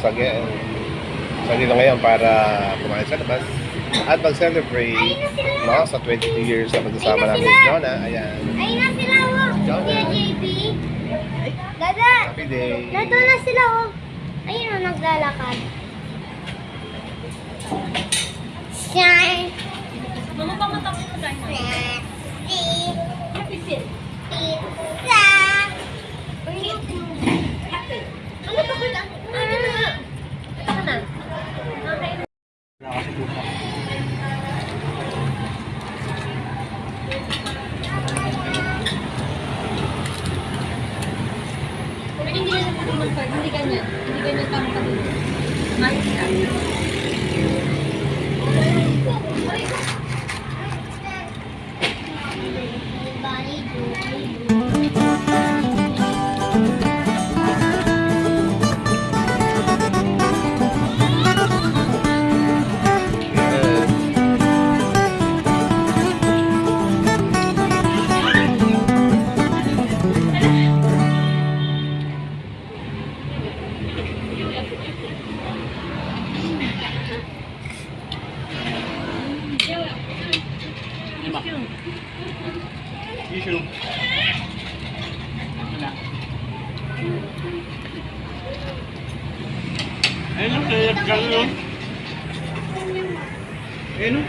sa, sa dito ngayon para kumain sa labas at mag-celebrate no, sa 22 years na magkasama namin ni Jonah. Ayan. Ayun na sila, oh. Jonah. Dada. Happy day. Dito na sila, oh. Ayun, oh, naglalakad. Shine. Mama pa matapos na tayo. Happy fit. Pizza. Ano Ayun o.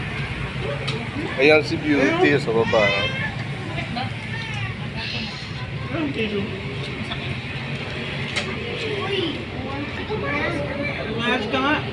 Ayan si Beauty sa baba. Ayun ang tissue. Lumayas ka nga.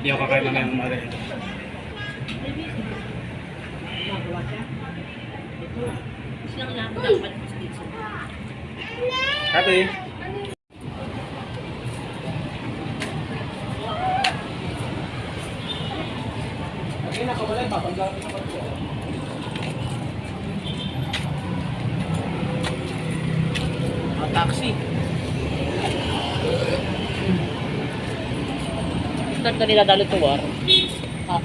Hindi ako kakain mamaya ng umaga nito. Magawa Start na nila dalo to war. Ah.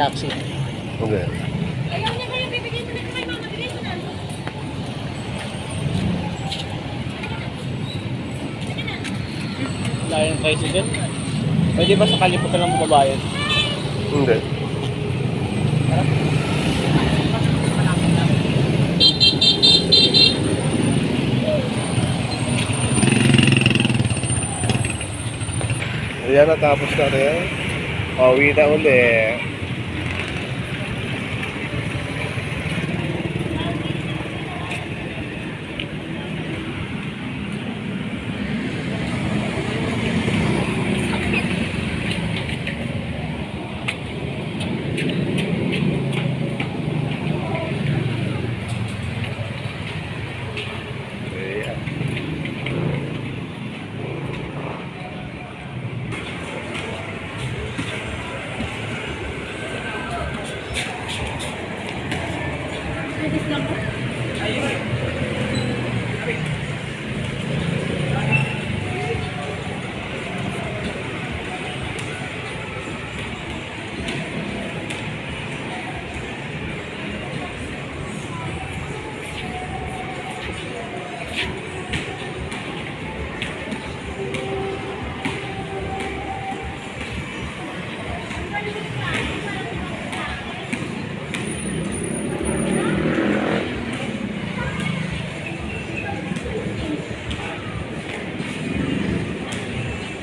Taxi. Okay. Layo ng tricycle. Pwede ba sa kalimutan lang bumabayad? Hindi. Ayan, natapos na rin. Pauwi na uli.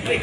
Wait.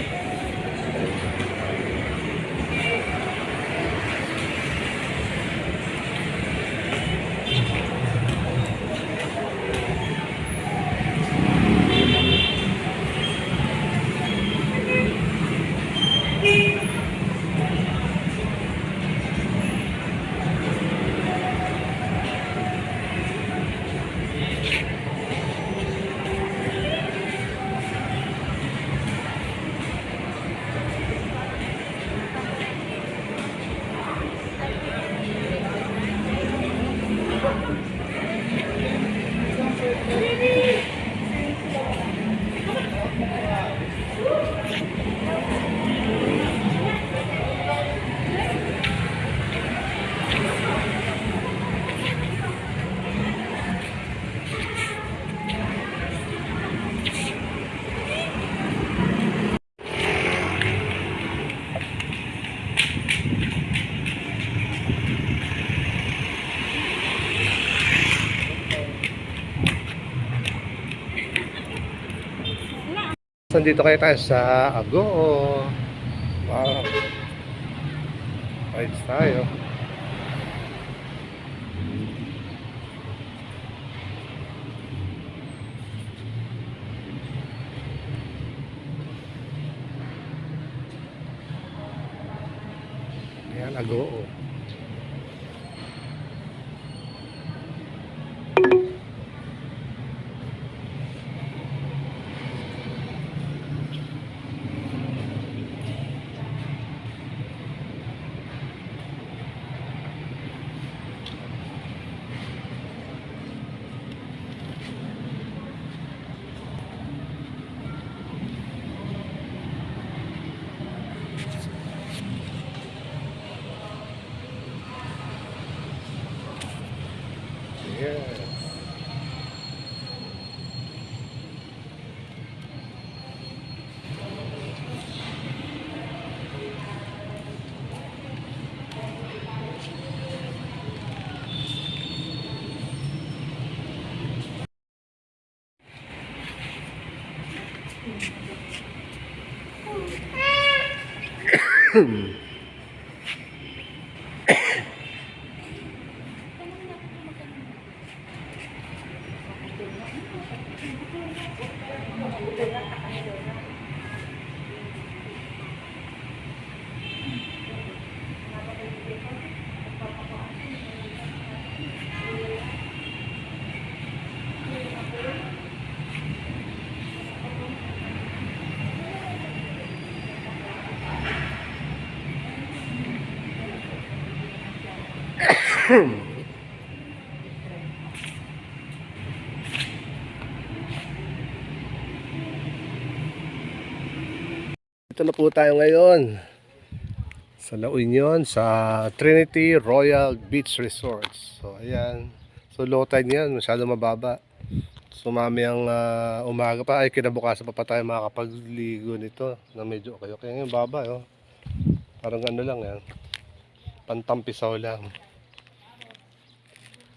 Nandito kayo tayo sa Agoo. Wow. Rides tayo. Ayan, Agoo. 哼 Ito na po tayo ngayon sa La Union sa Trinity Royal Beach Resorts. So ayan. So low tide yan, masyado mababa. So mamayang ah, umaga pa ay kinabukasan pa pa tayo makakapagligo nito na medyo okay. Okay ngayon baba oh. Parang ano lang yan. Pantampisaw lang.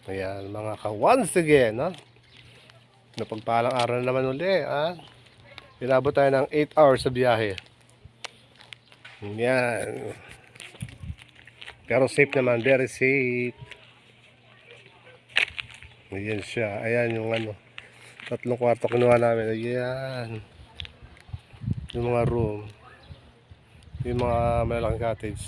Ayan mga ka once again ha. Napagpalang araw na naman uli ha. Inabot tayo ng 8 hours sa biyahe. Yan. Pero safe naman, very safe. Ayan siya. Ayan yung ano. Tatlong kwarto kinuha namin. Ayan. Yung mga room. Yung mga malaking cottage.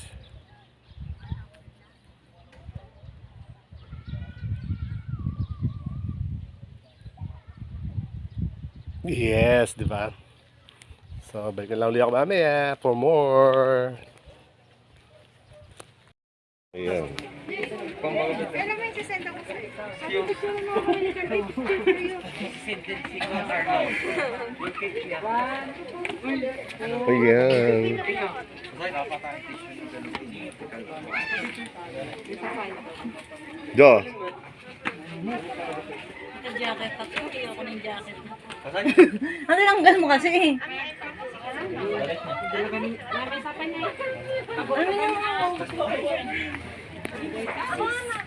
Yes, di ba? So, balikan lang ulit ako mamaya for more. Ayan. Ayan. Jo, jacket ako. Ayoko ng jacket. ano lang gan mo kasi eh? Ano yung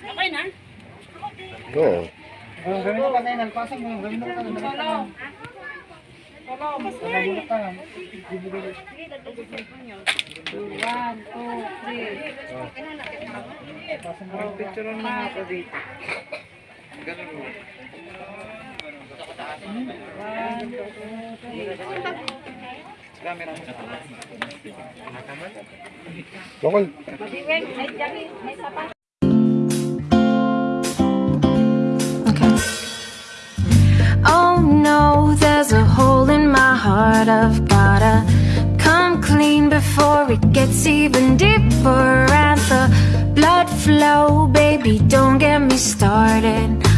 Okay na? go. Okay. Oh no, there's a hole in my heart. I've gotta come clean before it gets even deeper. And the blood flow, baby, don't get me started.